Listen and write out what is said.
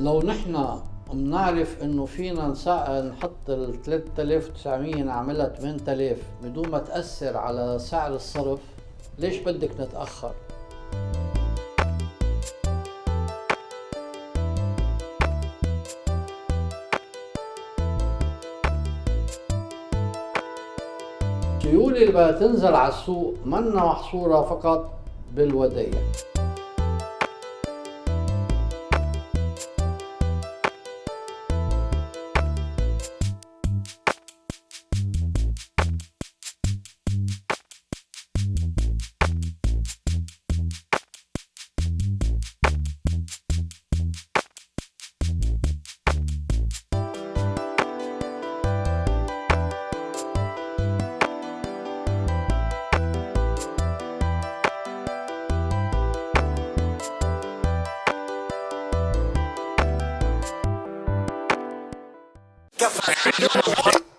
لو نحن بنعرف إنه فينا نحط ال 3900 نعملها 8000 بدون ما تأثر على سعر الصرف ليش بدك نتأخر؟ السيولة اللي بدها تنزل على السوق منا محصورة فقط بالودائع fica fazendo